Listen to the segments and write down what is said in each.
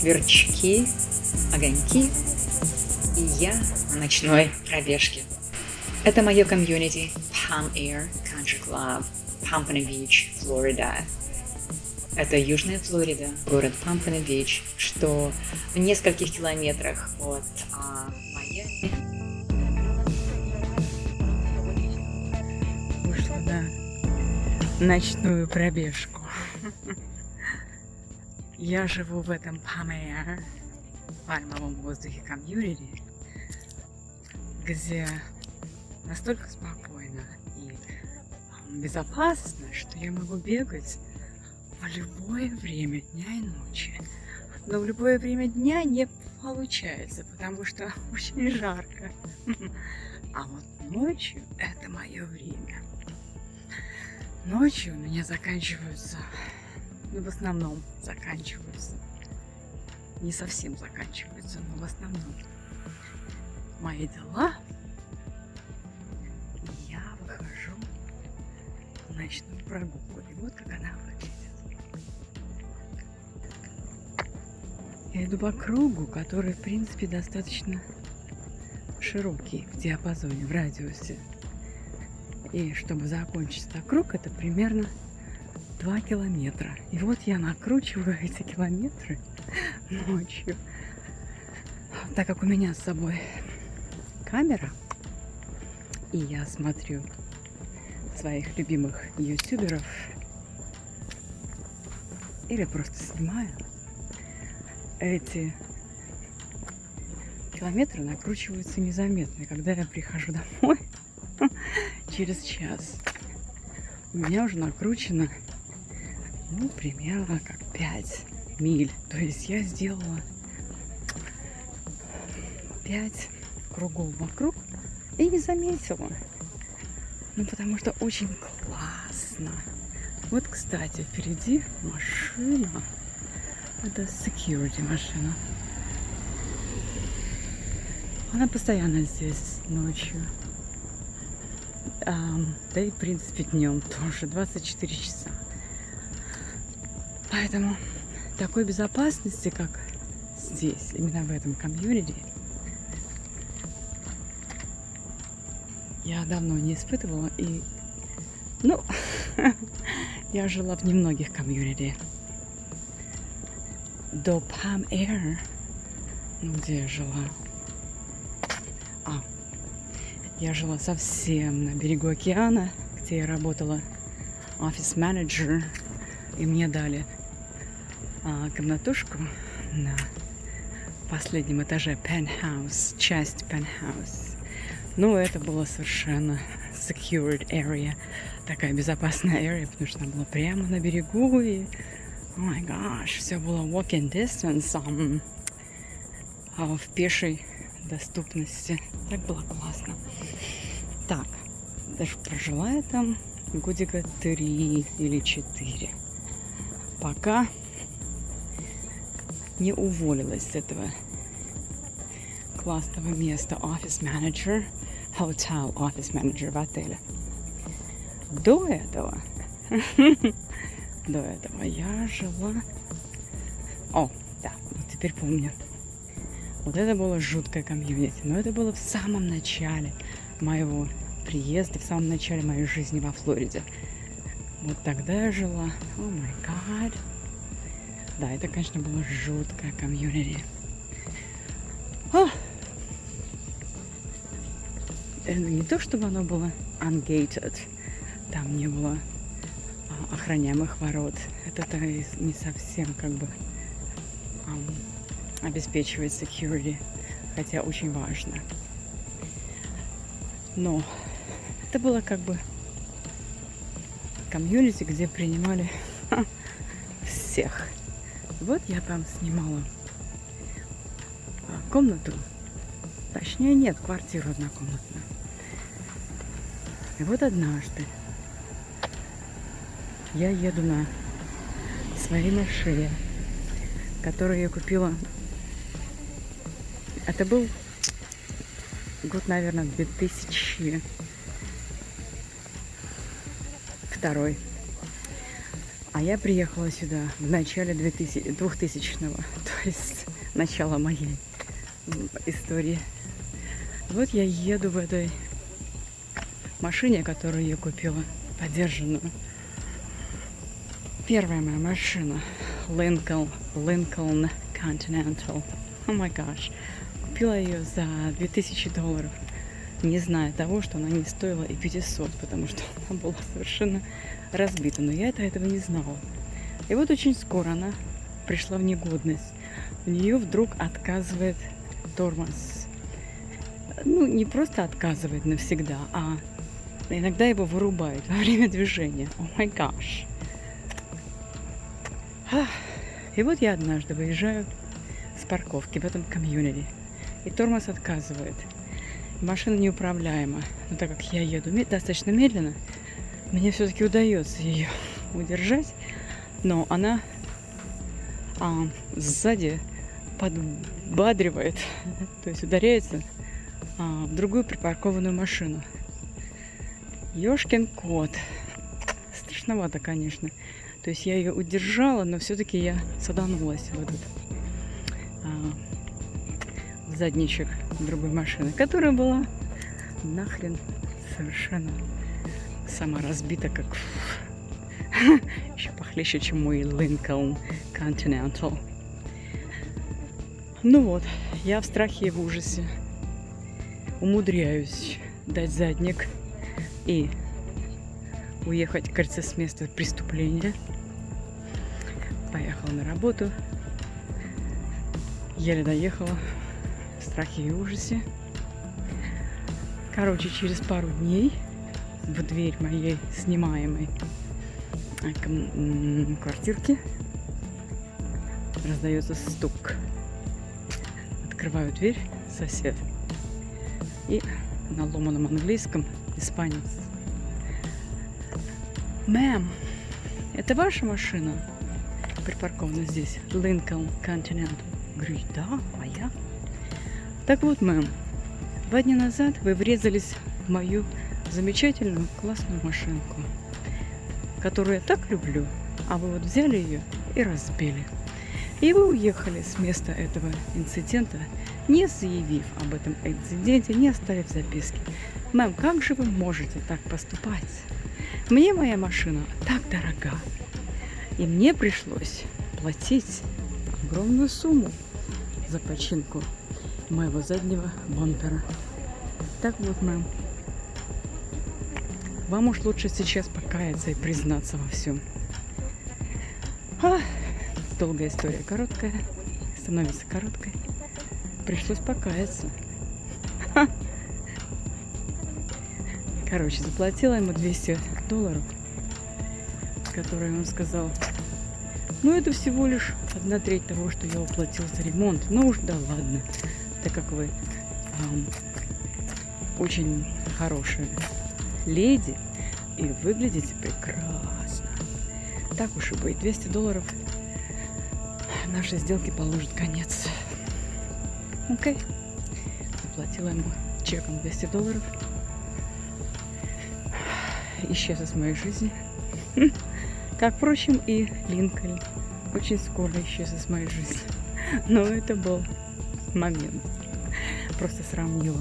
сверчки, огоньки и я на ночной пробежке. Это мое комьюнити Palm Air Country Club, Pampano Beach, Флорида. Это Южная Флорида, город Пампано-Бич, что в нескольких километрах от а, Майами. Вышла на ночную пробежку. Я живу в этом Памея, пальмовом воздухе комьюнити, где настолько спокойно и безопасно, что я могу бегать в любое время дня и ночи. Но в любое время дня не получается, потому что очень жарко. А вот ночью это мое время. Ночью у меня заканчиваются, ну в основном заканчиваются, не совсем заканчиваются, но в основном мои дела. Я выхожу в ночную прогулку. И вот как она выглядит. Я иду по кругу, который, в принципе, достаточно широкий в диапазоне, в радиусе. И чтобы закончить этот круг, это примерно 2 километра. И вот я накручиваю эти километры ночью. Так как у меня с собой камера, и я смотрю своих любимых ютуберов, или просто снимаю, эти километры накручиваются незаметно. Когда я прихожу домой через час, у меня уже накручено, ну, примерно как 5 миль. То есть я сделала 5 кругов вокруг и не заметила. Ну, потому что очень классно. Вот, кстати, впереди машина. Это security машина. Она постоянно здесь ночью. А, да и, в принципе, днем тоже. 24 часа. Поэтому такой безопасности, как здесь, именно в этом комьюнити, я давно не испытывала. И, ну, я жила в немногих комьюнити до Palm Air, ну, где я жила. А, я жила совсем на берегу океана, где я работала офис-менеджер, и мне дали комнатушку на последнем этаже penthouse, часть penthouse. Ну, это было совершенно secured area, такая безопасная area, потому что она была прямо на берегу, и о май гаш, все было walking distance um, а в пешей доступности. Так было классно. Так, даже прожила я там годика три или четыре. Пока не уволилась с этого классного места офис менеджер hotel офис менеджер в отеле. До этого до этого я жила... О, да, вот теперь помню. Вот это было жуткое комьюнити. Но это было в самом начале моего приезда, в самом начале моей жизни во Флориде. Вот тогда я жила. О май гад. Да, это, конечно, было жуткое комьюнити. Это ну, не то, чтобы оно было ungated. Там не было охраняемых ворот. Это не совсем как бы um, обеспечивает security, хотя очень важно. Но это было как бы комьюнити, где принимали всех. Вот я там снимала а, комнату. Точнее, нет, квартиру однокомнатную. И вот однажды я еду на своей машине, которую я купила. Это был год, наверное, 2002. А я приехала сюда в начале 2000, 2000-го, то есть начало моей истории. Вот я еду в этой машине, которую я купила, подержанную. Первая моя машина. Lincoln, Lincoln Continental. О май гаш. Купила ее за 2000 долларов. Не зная того, что она не стоила и 500, потому что она была совершенно разбита. Но я это этого не знала. И вот очень скоро она пришла в негодность. У нее вдруг отказывает тормоз. Ну, не просто отказывает навсегда, а иногда его вырубает во время движения. О май гаш. И вот я однажды выезжаю с парковки в этом комьюнити, и тормоз отказывает. Машина неуправляема. Но так как я еду достаточно медленно, мне все-таки удается ее удержать, но она а, сзади подбадривает, то есть ударяется а, в другую припаркованную машину. Ёшкин кот. Страшновато, конечно. То есть я ее удержала, но все-таки я саданулась в этот а, задничек другой машины, которая была нахрен совершенно сама разбита, как еще похлеще, чем мой Lincoln Continental. Ну вот, я в страхе и в ужасе умудряюсь дать задник и уехать, кажется, с места преступления. Поехала на работу. Еле доехала страхе и ужасе. Короче, через пару дней в дверь моей снимаемой а, квартирки раздается стук. Открываю дверь, сосед. И на ломаном английском испанец. Мэм, это ваша машина? Припаркована здесь. Lincoln Continental. Говорю, да, моя. Так вот, мэм, два дня назад вы врезались в мою замечательную классную машинку, которую я так люблю, а вы вот взяли ее и разбили. И вы уехали с места этого инцидента, не заявив об этом инциденте, не оставив записки. Мэм, как же вы можете так поступать? Мне моя машина так дорога. И мне пришлось платить огромную сумму за починку моего заднего бампера. Так вот, мэм, вам уж лучше сейчас покаяться и признаться во всем. А, долгая история короткая, становится короткой. Пришлось покаяться. Короче, заплатила ему 200 долларов, которые он сказал, ну это всего лишь одна треть того, что я уплатил за ремонт. Ну уж да ладно, так как вы эм, очень хорошая леди и выглядите прекрасно. Так уж и быть, 200 долларов нашей сделки положит конец. Окей. Заплатила ему чеком 200 долларов. Исчез из моей жизни. Как, впрочем, и Линкольн очень скоро исчез из моей жизни. Но это был момент. Просто сравнила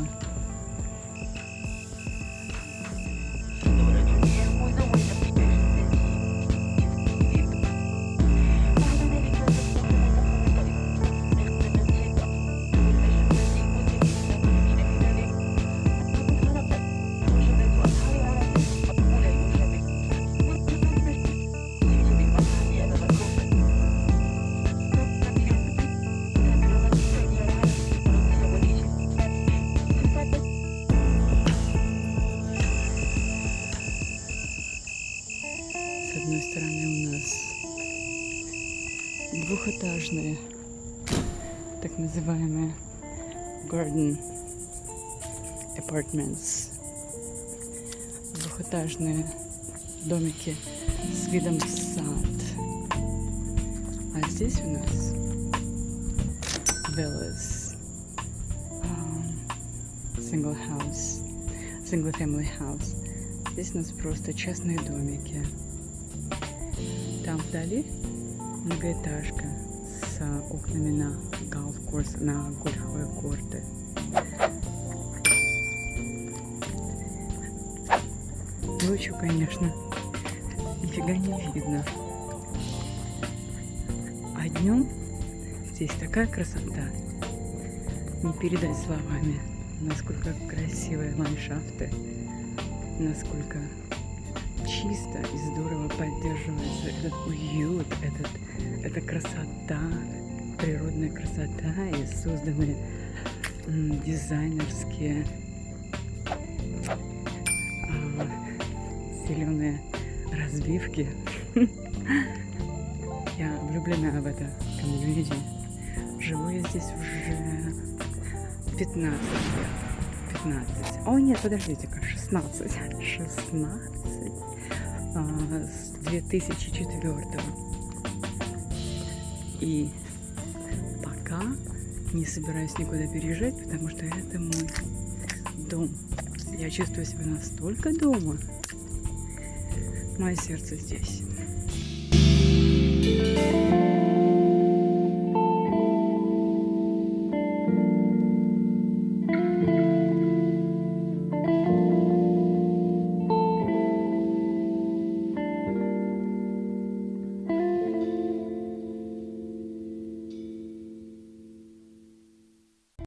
двухэтажные, так называемые garden apartments, двухэтажные домики с видом в сад. А здесь у нас villas, um, single house, single family house. Здесь у нас просто частные домики. Там вдали многоэтажка с окнами на голф-курс, на гольфовые корты. Ночью, конечно, нифига не видно. А днем здесь такая красота. Не передать словами, насколько красивые ландшафты, насколько чисто и здорово поддерживается этот уют, этот, эта красота, природная красота и созданные м, дизайнерские а, зеленые разбивки. Я влюблена в это комьюнити. Живу я здесь уже 15 лет. 15. О, нет, подождите-ка, 16. 16. А, с 2004. И пока не собираюсь никуда переезжать, потому что это мой дом. Я чувствую себя настолько дома. Мое сердце здесь.